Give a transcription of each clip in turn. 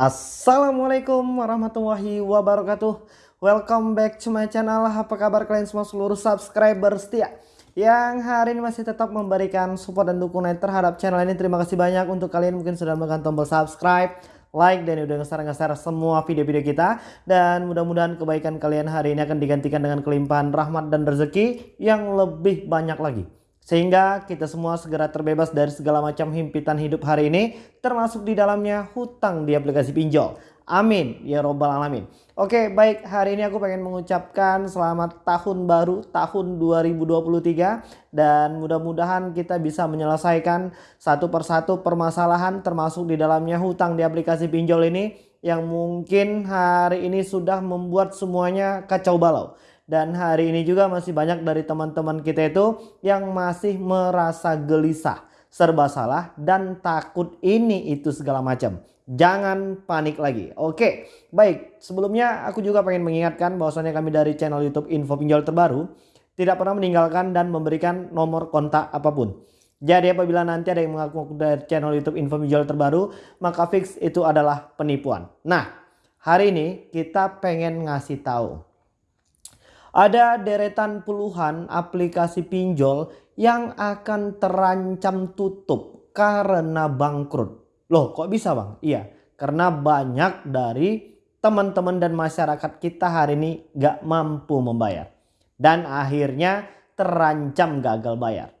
Assalamualaikum warahmatullahi wabarakatuh. Welcome back to my channel. Apa kabar kalian semua seluruh subscriber setia Yang hari ini masih tetap memberikan support dan dukungan terhadap channel ini. Terima kasih banyak untuk kalian mungkin sudah menekan tombol subscribe Like dan udah nge-share semua video-video kita. Dan mudah-mudahan kebaikan kalian hari ini akan digantikan dengan kelimpahan rahmat dan rezeki Yang lebih banyak lagi sehingga kita semua segera terbebas dari segala macam himpitan hidup hari ini. Termasuk di dalamnya hutang di aplikasi pinjol. Amin. Ya robbal alamin. Oke baik hari ini aku pengen mengucapkan selamat tahun baru tahun 2023. Dan mudah-mudahan kita bisa menyelesaikan satu persatu permasalahan termasuk di dalamnya hutang di aplikasi pinjol ini. Yang mungkin hari ini sudah membuat semuanya kacau balau. Dan hari ini juga masih banyak dari teman-teman kita itu yang masih merasa gelisah, serba salah dan takut ini itu segala macam. Jangan panik lagi. Oke, baik. Sebelumnya aku juga pengen mengingatkan bahwasannya kami dari channel YouTube Info Pinjol Terbaru tidak pernah meninggalkan dan memberikan nomor kontak apa pun. Jadi apabila nanti ada yang mengaku dari channel YouTube Info Pinjol Terbaru, maka fix itu adalah penipuan. Nah, hari ini kita pengen ngasih tahu ada deretan puluhan aplikasi pinjol yang akan terancam tutup karena bangkrut. Loh kok bisa bang? Iya karena banyak dari teman-teman dan masyarakat kita hari ini gak mampu membayar. Dan akhirnya terancam gagal bayar.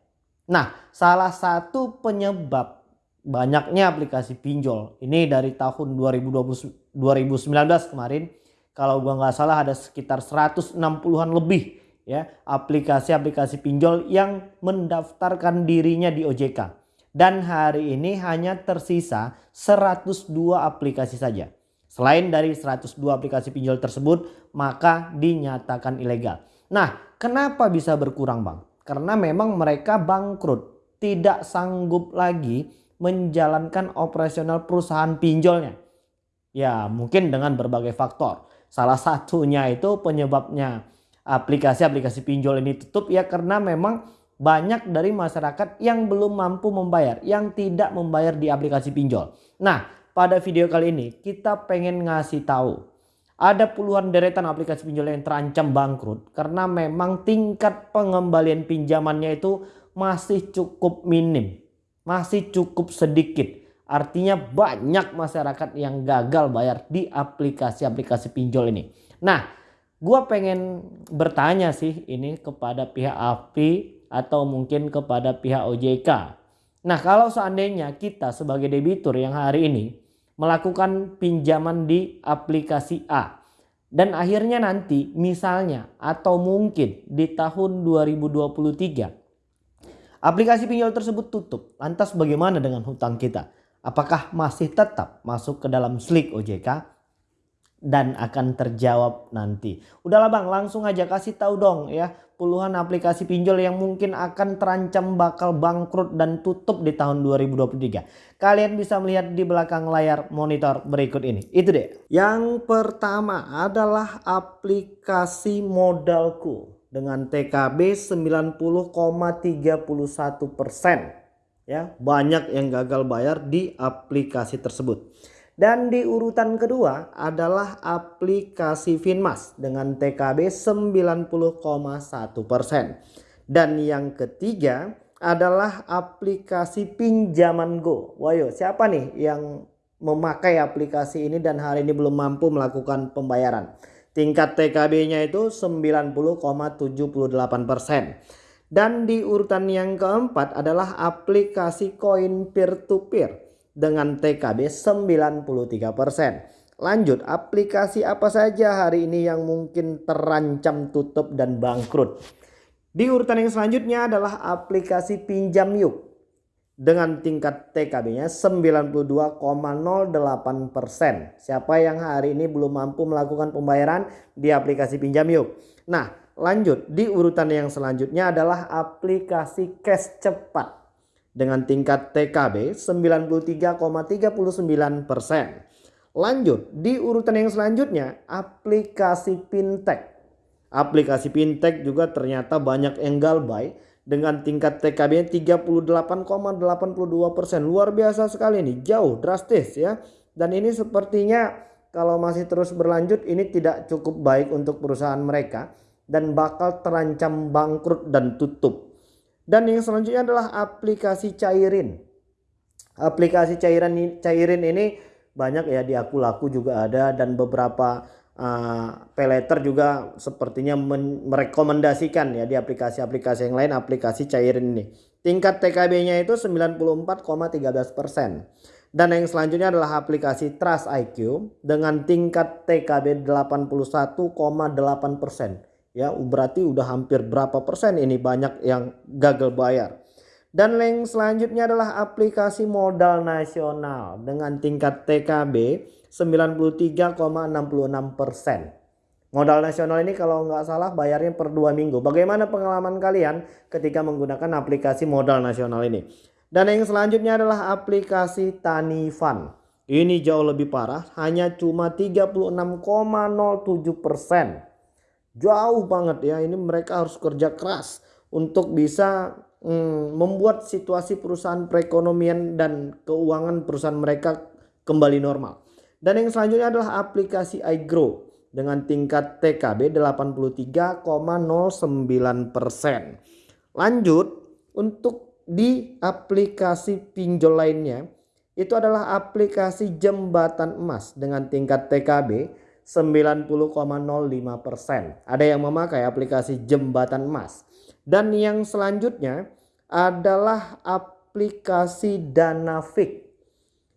Nah salah satu penyebab banyaknya aplikasi pinjol ini dari tahun 2020, 2019 kemarin kalau gua nggak salah ada sekitar 160-an lebih ya aplikasi-aplikasi pinjol yang mendaftarkan dirinya di OJK. Dan hari ini hanya tersisa 102 aplikasi saja. Selain dari 102 aplikasi pinjol tersebut maka dinyatakan ilegal. Nah kenapa bisa berkurang bang? Karena memang mereka bangkrut. Tidak sanggup lagi menjalankan operasional perusahaan pinjolnya. Ya mungkin dengan berbagai faktor. Salah satunya itu penyebabnya aplikasi-aplikasi pinjol ini tutup ya karena memang banyak dari masyarakat yang belum mampu membayar, yang tidak membayar di aplikasi pinjol. Nah, pada video kali ini kita pengen ngasih tahu ada puluhan deretan aplikasi pinjol yang terancam bangkrut karena memang tingkat pengembalian pinjamannya itu masih cukup minim, masih cukup sedikit. Artinya banyak masyarakat yang gagal bayar di aplikasi-aplikasi pinjol ini. Nah, gue pengen bertanya sih ini kepada pihak API atau mungkin kepada pihak OJK. Nah, kalau seandainya kita sebagai debitur yang hari ini melakukan pinjaman di aplikasi A dan akhirnya nanti misalnya atau mungkin di tahun 2023 aplikasi pinjol tersebut tutup. Lantas bagaimana dengan hutang kita? Apakah masih tetap masuk ke dalam slik OJK dan akan terjawab nanti. Udahlah bang langsung aja kasih tahu dong ya puluhan aplikasi pinjol yang mungkin akan terancam bakal bangkrut dan tutup di tahun 2023. Kalian bisa melihat di belakang layar monitor berikut ini. Itu deh. Yang pertama adalah aplikasi modalku dengan TKB 90,31 persen ya banyak yang gagal bayar di aplikasi tersebut. Dan di urutan kedua adalah aplikasi Finmas dengan TKB 90,1%. Dan yang ketiga adalah aplikasi pinjaman Go. Wayo siapa nih yang memakai aplikasi ini dan hari ini belum mampu melakukan pembayaran. Tingkat TKB-nya itu 90,78%. Dan di urutan yang keempat adalah aplikasi koin peer to peer dengan TKB 93%. Lanjut, aplikasi apa saja hari ini yang mungkin terancam tutup dan bangkrut? Di urutan yang selanjutnya adalah aplikasi pinjam yuk dengan tingkat TKB-nya 92,08%. Siapa yang hari ini belum mampu melakukan pembayaran di aplikasi pinjam yuk? Nah, Lanjut di urutan yang selanjutnya adalah aplikasi cash cepat dengan tingkat TKB 93,39%. Lanjut di urutan yang selanjutnya aplikasi fintech. Aplikasi fintech juga ternyata banyak yang galbay dengan tingkat TKB 38,82%. Luar biasa sekali nih, jauh drastis ya. Dan ini sepertinya kalau masih terus berlanjut ini tidak cukup baik untuk perusahaan mereka dan bakal terancam bangkrut dan tutup. Dan yang selanjutnya adalah aplikasi cairin. Aplikasi cairan cairin ini banyak ya di aku laku juga ada dan beberapa uh, peleter juga sepertinya merekomendasikan ya di aplikasi-aplikasi yang lain aplikasi cairin ini. Tingkat TKB-nya itu 94,13 persen. Dan yang selanjutnya adalah aplikasi Trust IQ dengan tingkat TKB 81,8 persen. Ya berarti udah hampir berapa persen ini banyak yang gagal bayar. Dan yang selanjutnya adalah aplikasi modal nasional dengan tingkat TKB 93,66 persen. Modal nasional ini kalau nggak salah bayarnya per dua minggu. Bagaimana pengalaman kalian ketika menggunakan aplikasi modal nasional ini? Dan yang selanjutnya adalah aplikasi Tanifan. Ini jauh lebih parah, hanya cuma 36,07 persen. Jauh banget ya, ini mereka harus kerja keras untuk bisa hmm, membuat situasi perusahaan perekonomian dan keuangan perusahaan mereka kembali normal. Dan yang selanjutnya adalah aplikasi iGrow dengan tingkat TKB 83,09%. Lanjut untuk di aplikasi pinjol lainnya itu adalah aplikasi jembatan emas dengan tingkat TKB 90,05%. Ada yang memakai aplikasi jembatan emas. Dan yang selanjutnya adalah aplikasi Danafik.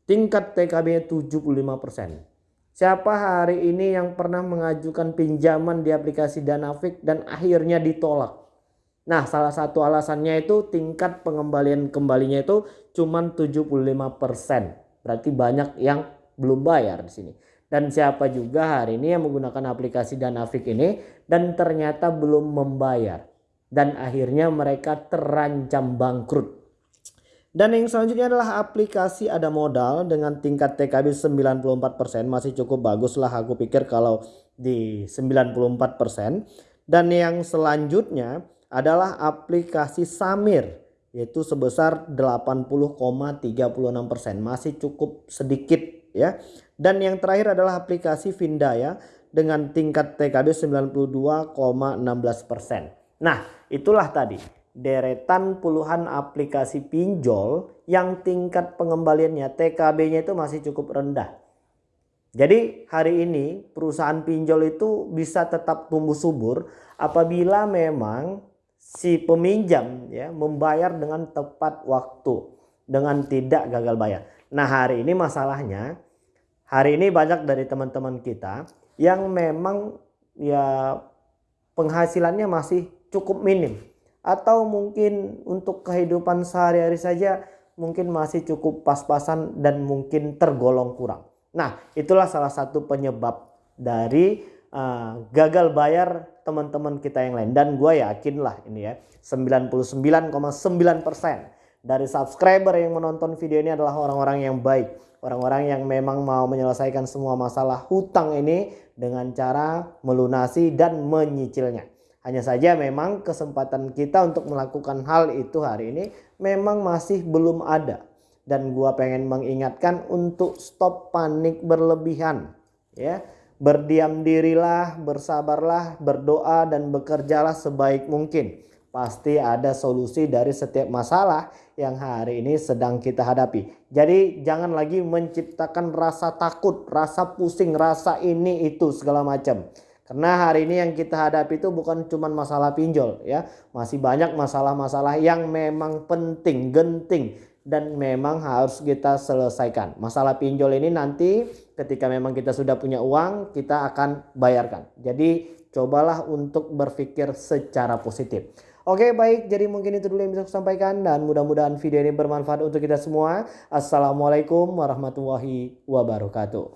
Tingkat TKB 75%. Siapa hari ini yang pernah mengajukan pinjaman di aplikasi Danafik dan akhirnya ditolak? Nah, salah satu alasannya itu tingkat pengembalian kembalinya itu cuma 75%. Berarti banyak yang belum bayar di sini. Dan siapa juga hari ini yang menggunakan aplikasi Danafik ini dan ternyata belum membayar. Dan akhirnya mereka terancam bangkrut. Dan yang selanjutnya adalah aplikasi ada modal dengan tingkat TKB 94% masih cukup bagus lah aku pikir kalau di 94%. Dan yang selanjutnya adalah aplikasi Samir yaitu sebesar 80,36% masih cukup sedikit ya. Dan yang terakhir adalah aplikasi Vindaya dengan tingkat TKB 92,16%. Nah, itulah tadi deretan puluhan aplikasi pinjol yang tingkat pengembaliannya TKB-nya itu masih cukup rendah. Jadi hari ini perusahaan pinjol itu bisa tetap tumbuh subur apabila memang si peminjam ya membayar dengan tepat waktu dengan tidak gagal bayar. Nah hari ini masalahnya hari ini banyak dari teman-teman kita yang memang ya penghasilannya masih cukup minim atau mungkin untuk kehidupan sehari-hari saja mungkin masih cukup pas-pasan dan mungkin tergolong kurang. Nah itulah salah satu penyebab dari uh, gagal bayar teman-teman kita yang lain dan gue yakin lah ini ya 99,9% dari subscriber yang menonton video ini adalah orang-orang yang baik. Orang-orang yang memang mau menyelesaikan semua masalah hutang ini dengan cara melunasi dan menyicilnya. Hanya saja memang kesempatan kita untuk melakukan hal itu hari ini memang masih belum ada. Dan gua pengen mengingatkan untuk stop panik berlebihan ya. Berdiam dirilah, bersabarlah, berdoa dan bekerjalah sebaik mungkin. Pasti ada solusi dari setiap masalah yang hari ini sedang kita hadapi. Jadi jangan lagi menciptakan rasa takut, rasa pusing, rasa ini itu segala macam. Karena hari ini yang kita hadapi itu bukan cuma masalah pinjol ya. Masih banyak masalah-masalah yang memang penting, genting dan memang harus kita selesaikan. Masalah pinjol ini nanti ketika memang kita sudah punya uang kita akan bayarkan. Jadi cobalah untuk berpikir secara positif. Oke baik jadi mungkin itu dulu yang bisa saya sampaikan dan mudah-mudahan video ini bermanfaat untuk kita semua. Assalamualaikum warahmatullahi wabarakatuh.